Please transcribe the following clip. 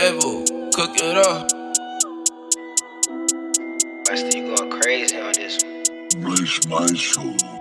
Cook it up. Rusty, you going crazy on this one. Bless my soul.